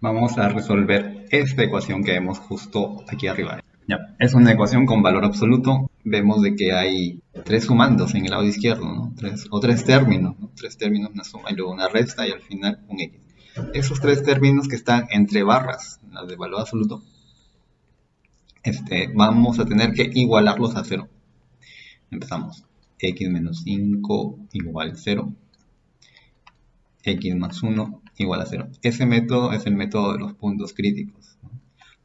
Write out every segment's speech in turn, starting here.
Vamos a resolver esta ecuación que vemos justo aquí arriba. Es una ecuación con valor absoluto. Vemos de que hay tres sumandos en el lado izquierdo, ¿no? O tres términos, ¿no? Tres términos, una suma y luego una resta y al final un x. Esos tres términos que están entre barras, las de valor absoluto, este, vamos a tener que igualarlos a cero. Empezamos. x menos 5 igual 0. x más 1 igual a 0. Ese método es el método de los puntos críticos.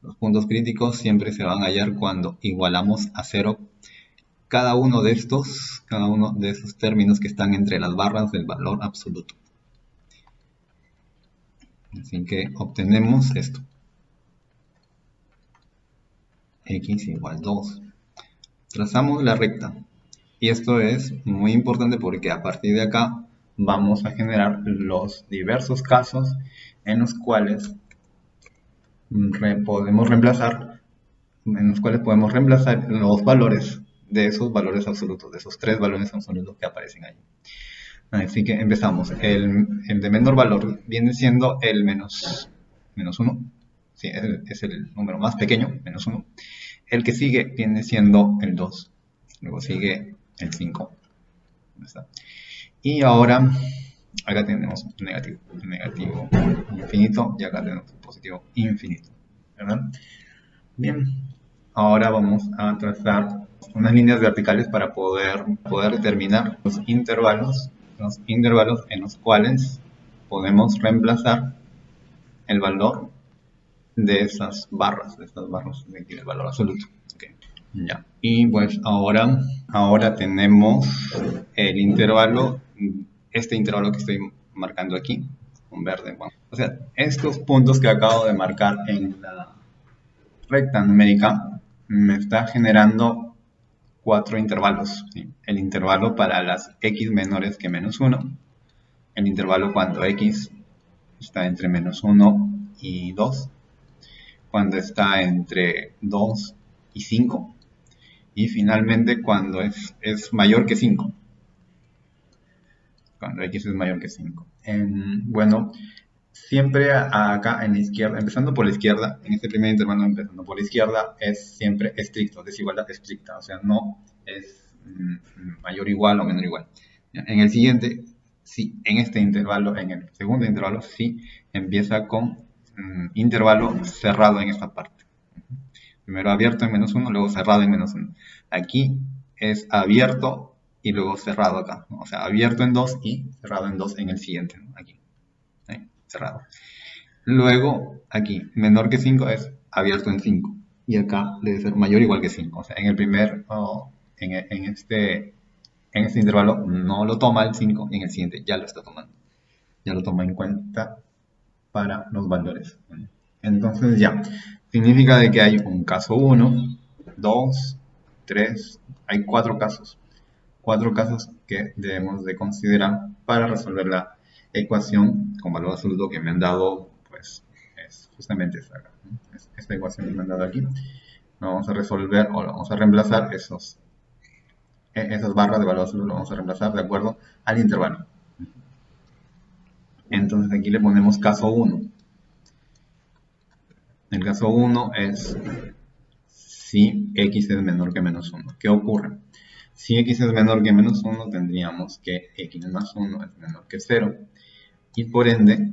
Los puntos críticos siempre se van a hallar cuando igualamos a 0 cada uno de estos, cada uno de esos términos que están entre las barras del valor absoluto. Así que obtenemos esto. x igual 2. Trazamos la recta. Y esto es muy importante porque a partir de acá vamos a generar los diversos casos en los cuales podemos reemplazar en los cuales podemos reemplazar los valores de esos valores absolutos, de esos tres valores absolutos que aparecen ahí. Así que empezamos. El, de menor valor viene siendo el menos, menos 1. Sí, es el, es el número más pequeño, menos 1. El que sigue viene siendo el 2. Luego sigue el 5. Y ahora, acá tenemos negativo, negativo infinito y acá tenemos positivo infinito. ¿verdad? Bien, ahora vamos a trazar unas líneas verticales para poder, poder determinar los intervalos, los intervalos en los cuales podemos reemplazar el valor de esas barras, de estas barras de aquí del valor absoluto. Ya. Y pues ahora, ahora tenemos el intervalo, este intervalo que estoy marcando aquí, con verde. o sea, estos puntos que acabo de marcar en la recta numérica me está generando cuatro intervalos. El intervalo para las x menores que menos 1, el intervalo cuando x está entre menos 1 y 2, cuando está entre 2 y 5, y finalmente cuando es, es mayor que 5. Cuando x es mayor que 5. bueno, siempre acá en la izquierda, empezando por la izquierda, en este primer intervalo empezando por la izquierda, es siempre estricto, desigualdad estricta, o sea, no es mm, mayor igual o menor igual. En el siguiente, sí, en este intervalo, en el segundo intervalo, sí, empieza con mm, intervalo cerrado en esta parte. Primero abierto en menos 1, luego cerrado en menos 1. Aquí es abierto y luego cerrado acá. O sea, abierto en 2 y cerrado en 2 en el siguiente. Aquí. Cerrado. Luego, aquí, menor que 5 es abierto en 5. Y acá debe ser mayor o igual que 5. O sea, en el primer, en, este, en este intervalo no lo toma el 5 y en el siguiente ya lo está tomando. Ya lo toma en cuenta para los valores. Entonces ya, significa de que hay un caso 1, 2, 3, hay cuatro casos. Cuatro casos que debemos de considerar para resolver la ecuación con valor absoluto que me han dado, pues es justamente esta, esta ecuación que me han dado aquí. Vamos a resolver o vamos a reemplazar esos, e, esas barras de valor absoluto, lo vamos a reemplazar de acuerdo al intervalo. Entonces aquí le ponemos caso 1. El caso 1 es si x es menor que menos 1. ¿Qué ocurre? Si x es menor que menos 1, tendríamos que x más 1 es menor que 0. Y por ende,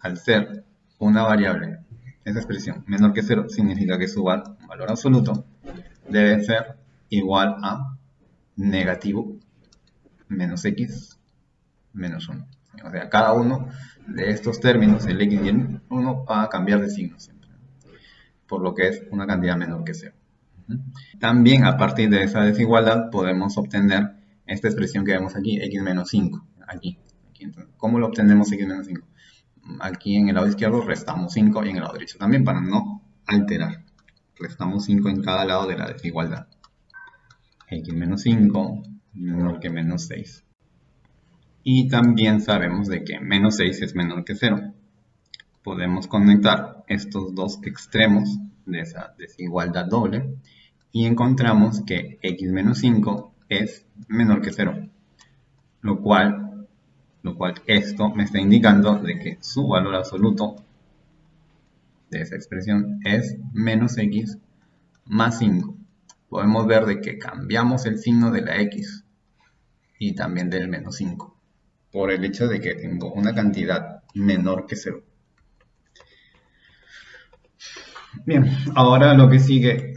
al ser una variable, esa expresión menor que 0, significa que su valor absoluto debe ser igual a negativo menos x menos 1. O sea, cada uno de estos términos, el x y el 1, va a cambiar de signo por lo que es una cantidad menor que 0. También a partir de esa desigualdad podemos obtener esta expresión que vemos aquí, x menos 5. Aquí. ¿Cómo lo obtenemos x menos 5? Aquí en el lado izquierdo restamos 5 y en el lado derecho también para no alterar. Restamos 5 en cada lado de la desigualdad. x menos 5 menor que menos 6. Y también sabemos de que menos 6 es menor que 0 podemos conectar estos dos extremos de esa desigualdad doble y encontramos que x menos 5 es menor que 0, lo cual, lo cual esto me está indicando de que su valor absoluto de esa expresión es menos x más 5. Podemos ver de que cambiamos el signo de la x y también del menos 5 por el hecho de que tengo una cantidad menor que 0. Bien, ahora lo que sigue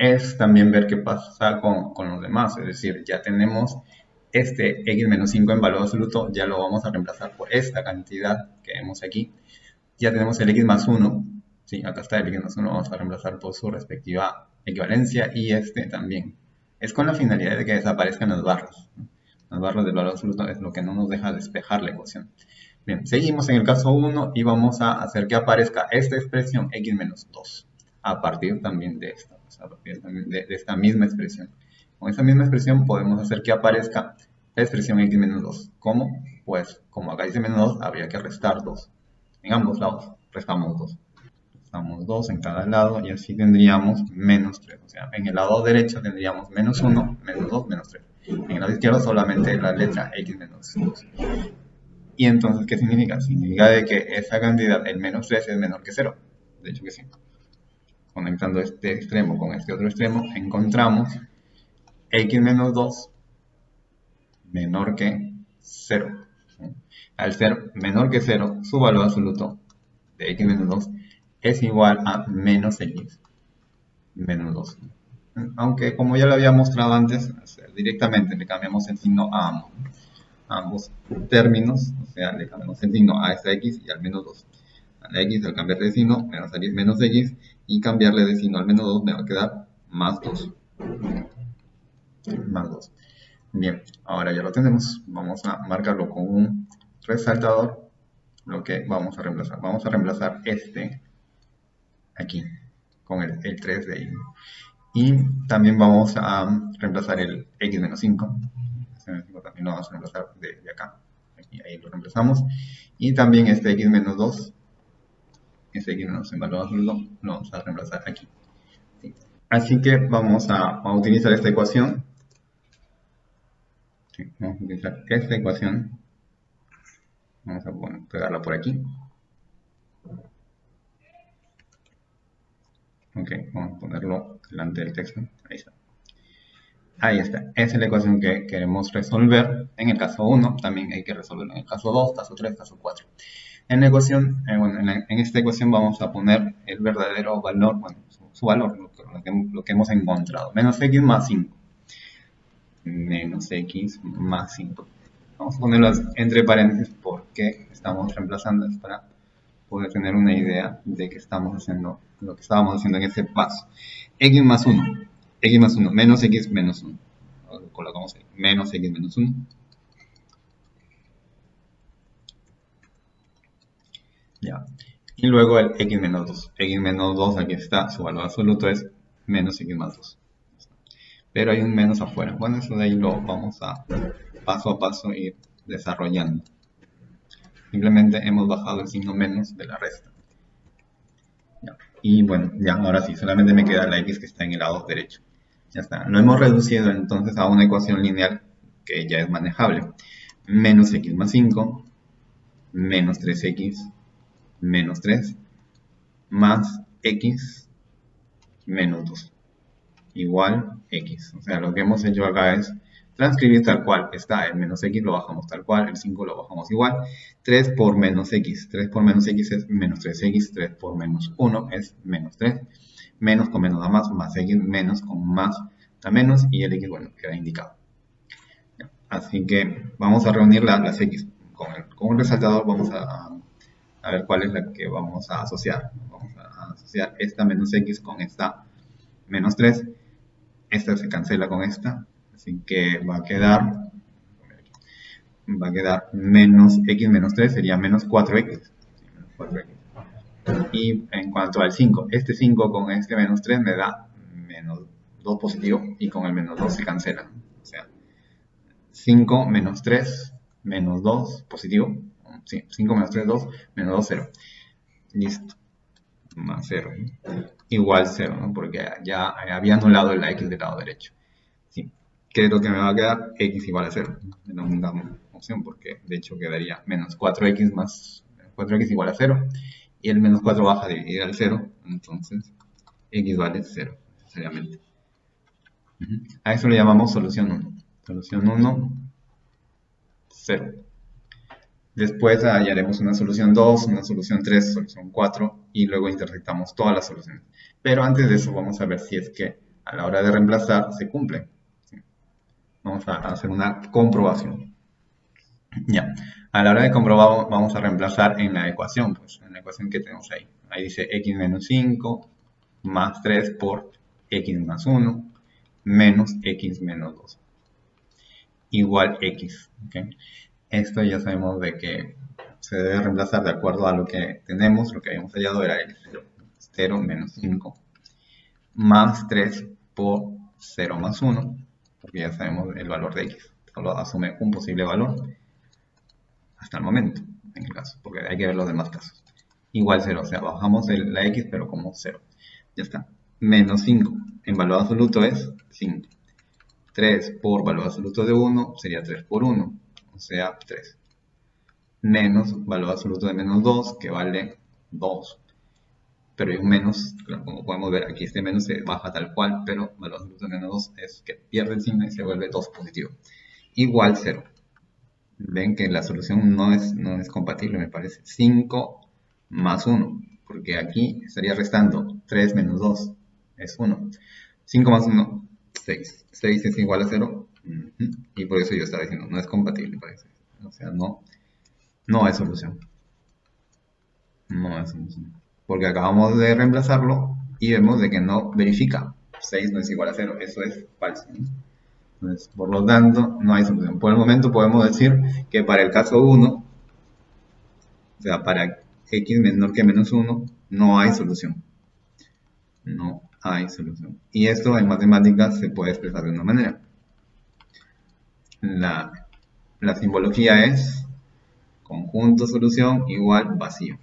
es también ver qué pasa con, con los demás, es decir, ya tenemos este x menos 5 en valor absoluto, ya lo vamos a reemplazar por esta cantidad que vemos aquí. Ya tenemos el x más 1, sí, acá está el x más 1, vamos a reemplazar por su respectiva equivalencia y este también. Es con la finalidad de que desaparezcan los barros. Los barros del valor absoluto es lo que no nos deja despejar la ecuación. Bien, seguimos en el caso 1 y vamos a hacer que aparezca esta expresión x menos 2 a partir también de esta, a partir de, de esta misma expresión. Con esta misma expresión podemos hacer que aparezca la expresión x menos 2. ¿Cómo? Pues como acá dice menos 2, habría que restar 2. En ambos lados restamos 2. Restamos 2 en cada lado y así tendríamos menos 3. O sea, en el lado derecho tendríamos menos 1, menos 2, menos 3. En el lado izquierdo solamente la letra x menos 2. Y entonces, ¿qué significa? Significa de que esa cantidad, el menos 3, es menor que 0. De hecho que sí. Conectando este extremo con este otro extremo, encontramos x menos 2 menor que 0. Al ser menor que 0, su valor absoluto de x menos 2 es igual a menos x menos 2. Aunque como ya lo había mostrado antes, directamente le cambiamos el signo a ambos, ambos términos, o sea, le cambiamos el signo a esta x y al menos 2. A la x al cambiarle de signo me va a salir menos x y cambiarle de signo al menos 2 me va a quedar más 2. Más 2. Bien, ahora ya lo tenemos. Vamos a marcarlo con un resaltador. Lo que vamos a reemplazar. Vamos a reemplazar este aquí con el, el 3 de ahí. Y también vamos a reemplazar el x-5. También lo vamos a reemplazar de, de acá. Aquí, ahí lo reemplazamos. Y también este x-2 ese que no nos evaluamos lo, lo vamos a reemplazar aquí. Así que vamos a, utilizar esta ecuación. Vamos a utilizar esta ecuación. Vamos a pegarla por aquí. Ok, vamos a ponerlo delante del texto. Ahí está. Ahí está. Esa es la ecuación que queremos resolver en el caso 1. También hay que resolverlo en el caso 2, caso 3, caso 4. En la ecuación, eh, bueno, en, esta ecuación vamos a poner el verdadero valor, bueno, su, valor, lo que, lo que hemos encontrado. Menos x más 5 menos x más 5. Vamos a ponerlas entre paréntesis porque estamos reemplazando para poder tener una idea de que estamos haciendo lo que estábamos haciendo en este paso. x más 1, x más 1, menos x menos 1. colocamos ahí, menos x menos 1. Ya. Y luego el x menos 2. x menos 2, aquí está, su valor absoluto es menos x más 2 pero hay un menos afuera. Bueno, eso de ahí lo vamos a paso a paso ir desarrollando. Simplemente hemos bajado el signo menos de la resta. Y bueno, ya ahora sí, solamente me queda la x que está en el lado derecho. Ya está. Lo hemos reducido entonces a una ecuación lineal que ya es manejable. Menos x más 5, menos 3x, menos 3, más x, menos 2 igual x. O sea, lo que hemos hecho acá es transcribir tal cual está el menos x, lo bajamos tal cual, el 5 lo bajamos igual. 3 por menos x, 3 por menos x es menos 3x, 3 por menos 1 es menos 3. Menos con menos da más, más x, menos con más da menos y el x, bueno, queda indicado. Así que vamos a reunir las x con, el, con un resaltador, vamos a, a ver cuál es la que vamos a asociar. Vamos a asociar esta menos x con esta menos 3 esta se cancela con esta, así que va a quedar, va a quedar menos x menos 3 sería menos 4x. Y en cuanto al 5, este 5 con este menos 3 me da menos 2 positivo y con el menos 2 se cancela. O sea, 5 menos 3 menos 2 positivo. Sí, 5 menos 3, 2, menos 2, 0. Listo. Más 0 igual 0, ¿no? porque ya había anulado el x del lado derecho. ¿sí? ¿Qué que me va a quedar? x igual a 0. No una opción porque de hecho quedaría menos 4x más 4x igual a 0 y el menos 4 baja a dividir al 0, entonces x vale 0, necesariamente. A eso le llamamos solución 1. Solución 1, 0. Después hallaremos una solución 2, una solución 3, solución 4 y luego intersectamos todas las soluciones. Pero antes de eso vamos a ver si es que a la hora de reemplazar se cumple. Vamos a hacer una comprobación. Ya, a la hora de comprobar vamos a reemplazar en la ecuación, pues en la ecuación que tenemos ahí. Ahí dice x menos 5 más 3 por x más 1 menos x menos 2 igual x. Esto ya sabemos de que se debe reemplazar de acuerdo a lo que tenemos, lo que habíamos hallado era el 0, 0 menos 5 más 3 por 0 más 1, porque ya sabemos el valor de x. Solo asume un posible valor hasta el momento, en el caso, porque hay que ver los demás casos. Igual 0, o sea, bajamos la x pero como 0. Ya está. Menos 5 en valor absoluto es 5. 3 por valor absoluto de 1 sería 3 por 1, o sea 3. Menos valor absoluto de menos 2, que vale 2. Pero hay un menos, como podemos ver aquí este menos se baja tal cual, pero valor absoluto de menos 2 es que pierde el signo y se vuelve 2 positivo. Igual 0. Ven que la solución no es, no es compatible, me parece. 5 más 1, porque aquí estaría restando 3 menos 2, es 1. 5 más 1, 6. 6 es igual a 0. Y por eso yo estaba diciendo, no es compatible. O sea, no, no hay solución. No hay solución. Porque acabamos de reemplazarlo y vemos de que no verifica. 6 no es igual a 0. Eso es falso. Entonces, por lo tanto, no hay solución. Por el momento podemos decir que para el caso 1, o sea, para x menor que menos 1, no hay solución. No hay solución. Y esto en matemáticas se puede expresar de una manera. La, la simbología es conjunto solución igual vacío.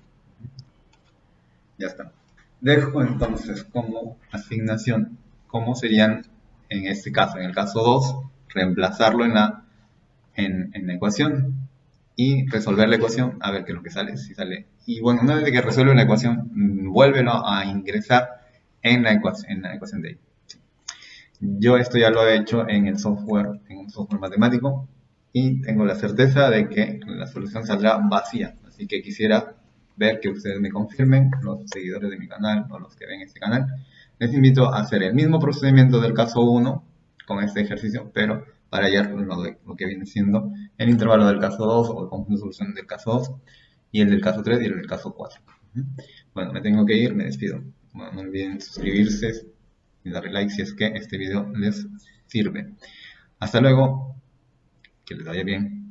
Ya está. Dejo entonces como asignación cómo serían en este caso, en el caso 2, reemplazarlo en la, en, en la ecuación y resolver la ecuación, a ver qué es lo que sale, si sale. Y bueno, una vez que resuelve la ecuación, vuélvelo a ingresar en la ecuación, en la ecuación de ahí. Yo esto ya lo he hecho en el software, un matemático, y tengo la certeza de que la solución saldrá vacía. Así que quisiera ver que ustedes me confirmen, los seguidores de mi canal o los que ven este canal. Les invito a hacer el mismo procedimiento del caso 1 con este ejercicio, pero para hallar lo, lo que viene siendo el intervalo del caso 2 o el conjunto de soluciones del caso 2 y el del caso 3 y el del caso 4. Bueno, me tengo que ir, me despido no olviden suscribirse y darle like si es que este video les sirve. Hasta luego, que les vaya bien.